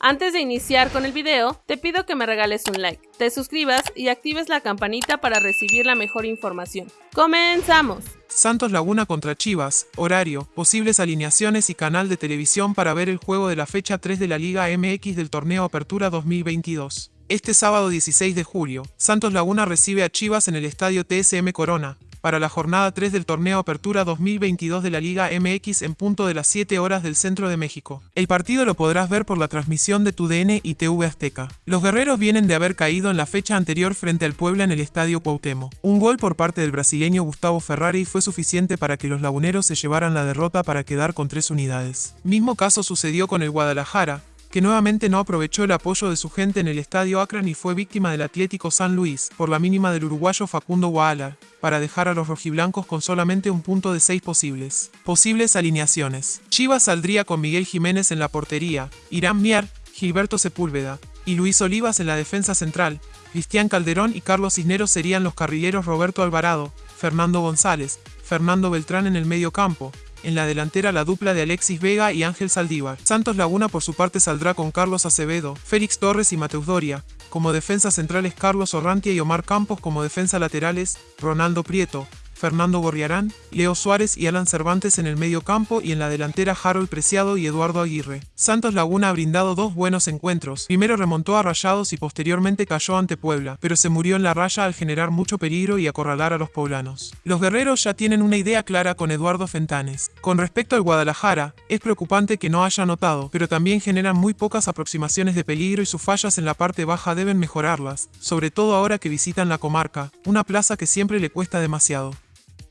Antes de iniciar con el video, te pido que me regales un like, te suscribas y actives la campanita para recibir la mejor información. ¡Comenzamos! Santos Laguna contra Chivas, horario, posibles alineaciones y canal de televisión para ver el juego de la fecha 3 de la Liga MX del torneo Apertura 2022. Este sábado 16 de julio, Santos Laguna recibe a Chivas en el estadio TSM Corona, para la jornada 3 del torneo Apertura 2022 de la Liga MX en punto de las 7 horas del centro de México. El partido lo podrás ver por la transmisión de TUDN y TV Azteca. Los guerreros vienen de haber caído en la fecha anterior frente al Puebla en el Estadio Cuauhtémoc. Un gol por parte del brasileño Gustavo Ferrari fue suficiente para que los laguneros se llevaran la derrota para quedar con tres unidades. Mismo caso sucedió con el Guadalajara, que nuevamente no aprovechó el apoyo de su gente en el estadio Akron y fue víctima del Atlético San Luis, por la mínima del uruguayo Facundo Waala, para dejar a los rojiblancos con solamente un punto de seis posibles. Posibles alineaciones. Chivas saldría con Miguel Jiménez en la portería, Irán Mier, Gilberto Sepúlveda, y Luis Olivas en la defensa central. Cristian Calderón y Carlos Cisneros serían los carrileros Roberto Alvarado, Fernando González, Fernando Beltrán en el medio campo, en la delantera la dupla de Alexis Vega y Ángel Saldívar. Santos Laguna por su parte saldrá con Carlos Acevedo, Félix Torres y Mateus Doria. Como defensa centrales Carlos Orrantia y Omar Campos como defensa laterales, Ronaldo Prieto, Fernando Gorriarán, Leo Suárez y Alan Cervantes en el medio campo y en la delantera Harold Preciado y Eduardo Aguirre. Santos Laguna ha brindado dos buenos encuentros. Primero remontó a Rayados y posteriormente cayó ante Puebla, pero se murió en la raya al generar mucho peligro y acorralar a los poblanos. Los guerreros ya tienen una idea clara con Eduardo Fentanes. Con respecto al Guadalajara, es preocupante que no haya anotado, pero también generan muy pocas aproximaciones de peligro y sus fallas en la parte baja deben mejorarlas, sobre todo ahora que visitan la comarca, una plaza que siempre le cuesta demasiado.